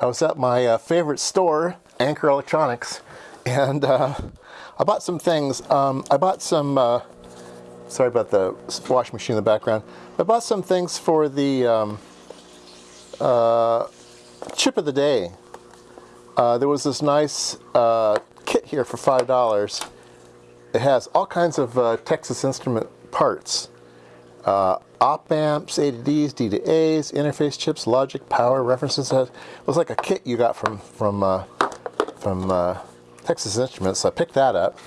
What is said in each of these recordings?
I was at my uh, favorite store, Anchor Electronics, and uh, I bought some things. Um, I bought some, uh, sorry about the washing machine in the background. I bought some things for the um, uh, chip of the day. Uh, there was this nice uh, kit here for $5. It has all kinds of Texas Instrument parts. Uh, op amps, A to Ds, D to A's, interface chips, logic, power, references. It was like a kit you got from from uh, from uh, Texas Instruments. So I picked that up.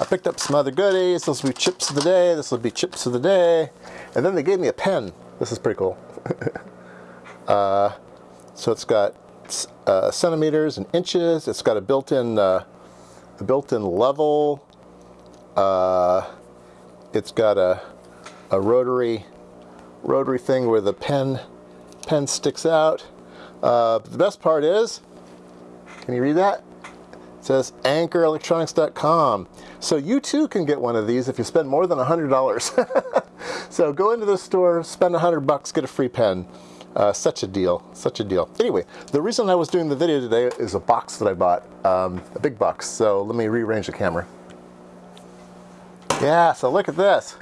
I picked up some other goodies. This will be chips of the day. This will be chips of the day. And then they gave me a pen. This is pretty cool. uh, so it's got uh, centimeters and inches. It's got a built-in uh, a built-in level. It's got a a rotary rotary thing where the pen pen sticks out. Uh, the best part is, can you read that? It says anchorelectronics.com. So you too can get one of these if you spend more than $100. so go into the store, spend 100 bucks, get a free pen. Uh, such a deal, such a deal. Anyway, the reason I was doing the video today is a box that I bought, um, a big box. So let me rearrange the camera. Yeah, so look at this.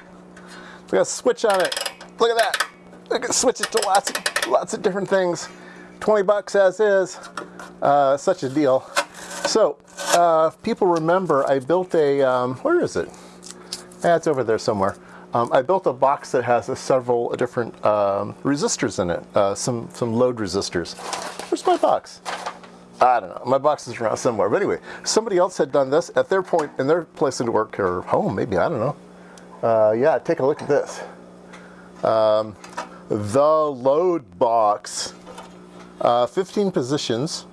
We got a switch on it. Look at that. I can switch it to lots of, lots of different things. 20 bucks as is. Uh, such a deal. So, uh, people remember, I built a, um, where is it? Yeah, it's over there somewhere. Um, I built a box that has several different um, resistors in it, uh, some, some load resistors. Where's my box? I don't know. My box is around somewhere. But anyway, somebody else had done this at their point in their place of work or home, maybe, I don't know. Uh, yeah, take a look at this. Um, the load box. Uh, 15 positions.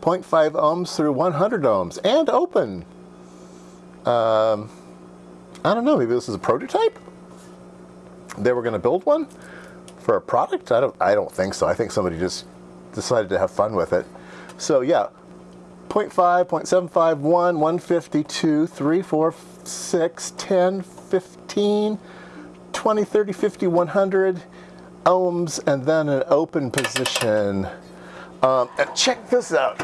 0.5 ohms through 100 ohms. And open. Um, I don't know, maybe this is a prototype? They were going to build one for a product? I don't, I don't think so. I think somebody just decided to have fun with it. So yeah, 0.5, 0.75, 1, 152, 3, 4, 6, 10, 15, 20, 30, 50, 100 ohms, and then an open position. Um, and check this out.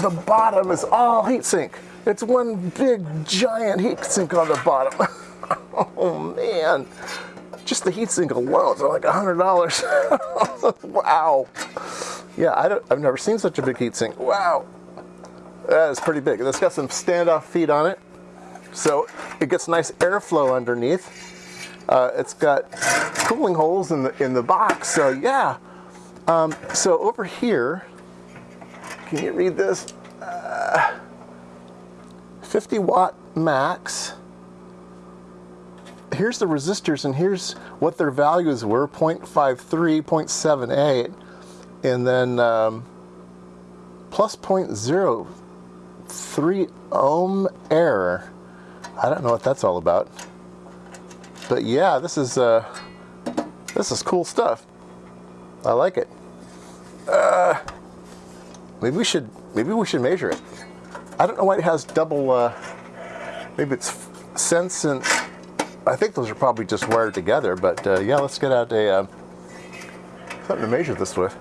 The bottom is all heatsink. It's one big giant heatsink on the bottom. oh man. Just the heatsink alone is like $100. wow. Yeah, I I've never seen such a big heatsink. Wow. That is pretty big. It's got some standoff feet on it. So it gets nice airflow underneath. Uh, it's got cooling holes in the, in the box. So yeah. Um, so over here, can you read this? Uh, 50 watt max. Here's the resistors and here's what their values were, 0.53, 0.78, and then um, plus 0.0 3 ohm error. I don't know what that's all about. But yeah, this is uh, this is cool stuff. I like it. Uh, maybe we should maybe we should measure it. I don't know why it has double. Uh, maybe it's sense and I think those are probably just wired together. But uh, yeah, let's get out a uh, something to measure this with.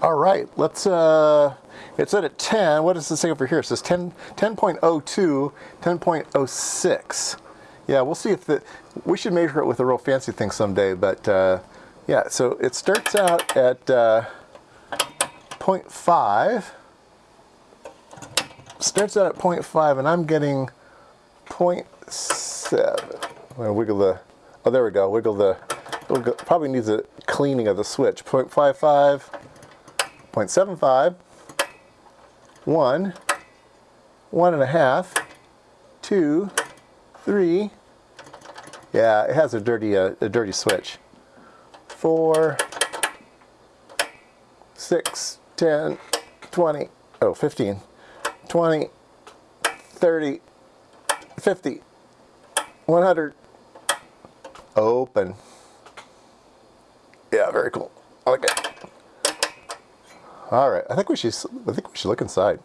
All right, let's uh, it's at 10. What does it say over here? It says 10, 10.02, 10.06. Yeah, we'll see if the, we should measure it with a real fancy thing someday, but uh, yeah, so it starts out at uh, 0.5. Starts out at 0.5 and I'm getting 0.7. I'm gonna wiggle the, oh there we go, wiggle the, probably needs a cleaning of the switch. 0.55, 0.75, one, one and a half, two, three. Yeah, it has a dirty, uh, a dirty switch. Four, six, 10, 20, oh, 15, 20, 30, 50, 100. Open. Yeah, very cool. I like it. All right, I think we should. I think we should look inside.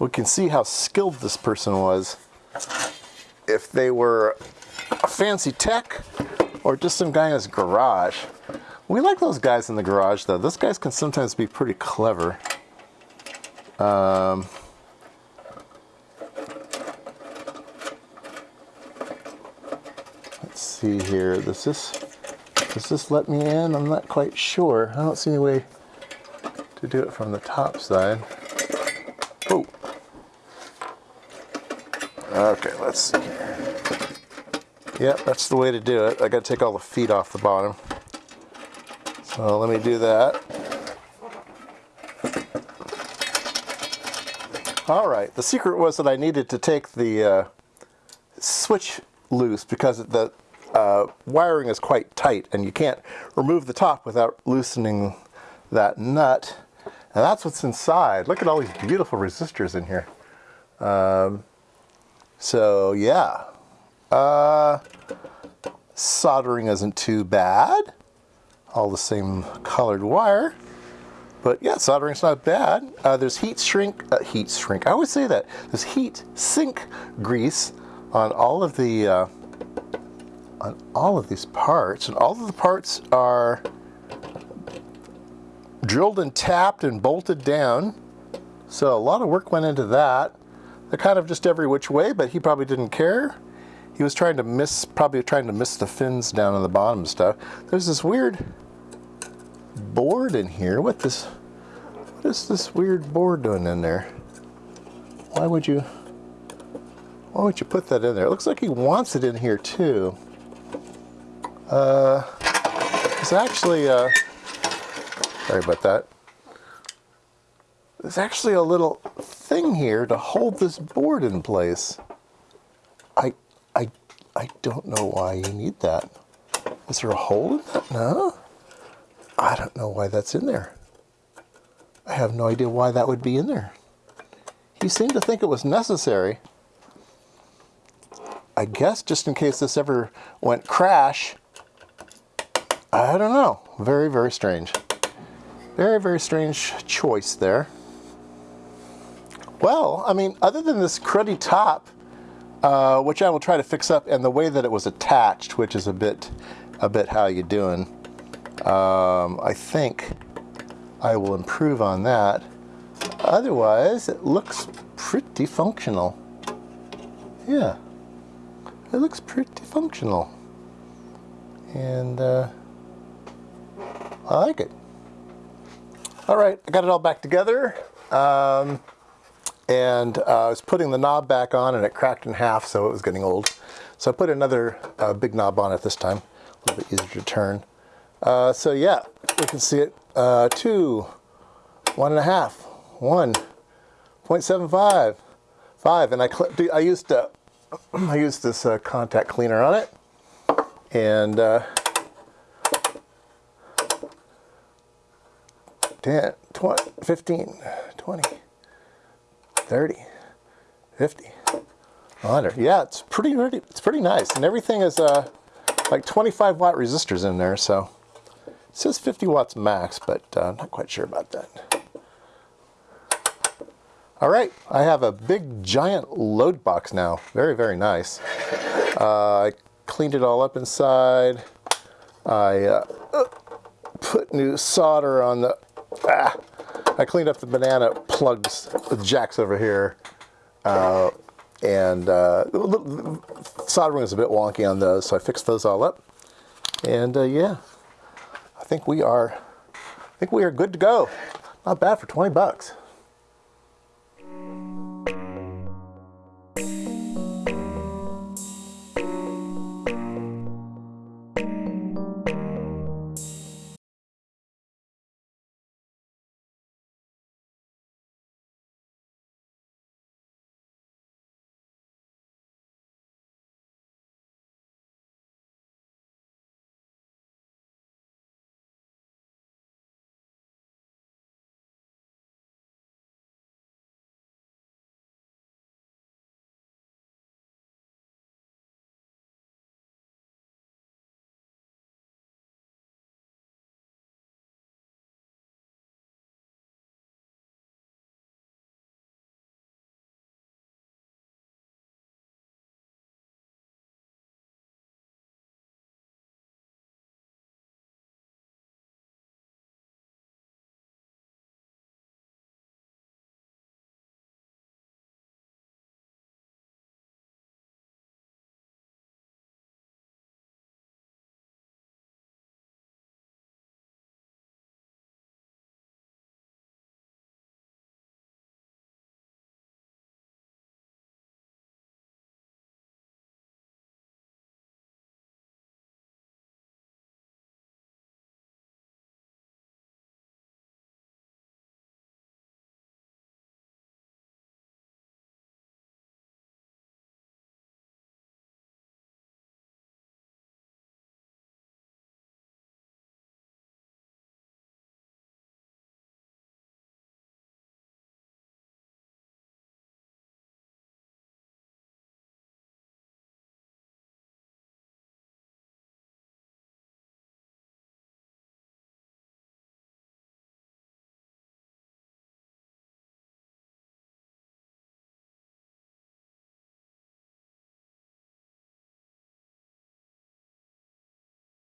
we can see how skilled this person was. If they were a fancy tech or just some guy in his garage. We like those guys in the garage though. Those guys can sometimes be pretty clever. Um, see here. Does this does this let me in? I'm not quite sure. I don't see any way to do it from the top side. Oh. Okay, let's see here. Yep, that's the way to do it. I gotta take all the feet off the bottom. So let me do that. All right, the secret was that I needed to take the uh, switch loose because the uh, wiring is quite tight and you can't remove the top without loosening that nut. And that's what's inside. Look at all these beautiful resistors in here. Um, so yeah, uh, soldering isn't too bad. All the same colored wire. But yeah, soldering's not bad. Uh, there's heat shrink, uh, heat shrink, I always say that. There's heat sink grease on all of the, uh, on all of these parts. And all of the parts are drilled and tapped and bolted down. So a lot of work went into that. They're kind of just every which way, but he probably didn't care. He was trying to miss, probably trying to miss the fins down on the bottom stuff. There's this weird board in here. What this, what is this weird board doing in there? Why would you, why would you put that in there? It looks like he wants it in here too. Uh, it's actually, uh, sorry about that. There's actually a little thing here to hold this board in place. I, I, I don't know why you need that. Is there a hole in that? No? I don't know why that's in there. I have no idea why that would be in there. He seemed to think it was necessary. I guess just in case this ever went crash. I don't know. Very, very strange. Very, very strange choice there. Well, I mean, other than this cruddy top, uh, which I will try to fix up, and the way that it was attached, which is a bit, a bit how you doing. Um, I think I will improve on that. Otherwise, it looks pretty functional. Yeah, it looks pretty functional. And uh, I like it. All right, I got it all back together. Um, and uh, I was putting the knob back on and it cracked in half so it was getting old. So I put another uh, big knob on it this time, a little bit easier to turn. Uh, so yeah, we can see it, uh, two, one and a half, one, 0.75, five, and I, I used uh, I used this uh, contact cleaner on it, and 10, 20, 15, 20, 30, 50, 100. Yeah, it's pretty, it's pretty nice. And everything is uh, like 25 watt resistors in there. So it says 50 watts max, but uh, I'm not quite sure about that. All right, I have a big giant load box now. Very, very nice. Uh, I cleaned it all up inside. I uh, put new solder on the, ah, I cleaned up the banana plugs, the jacks over here, uh, and uh, soldering was a bit wonky on those, so I fixed those all up. And uh, yeah, I think we are, I think we are good to go. Not bad for 20 bucks.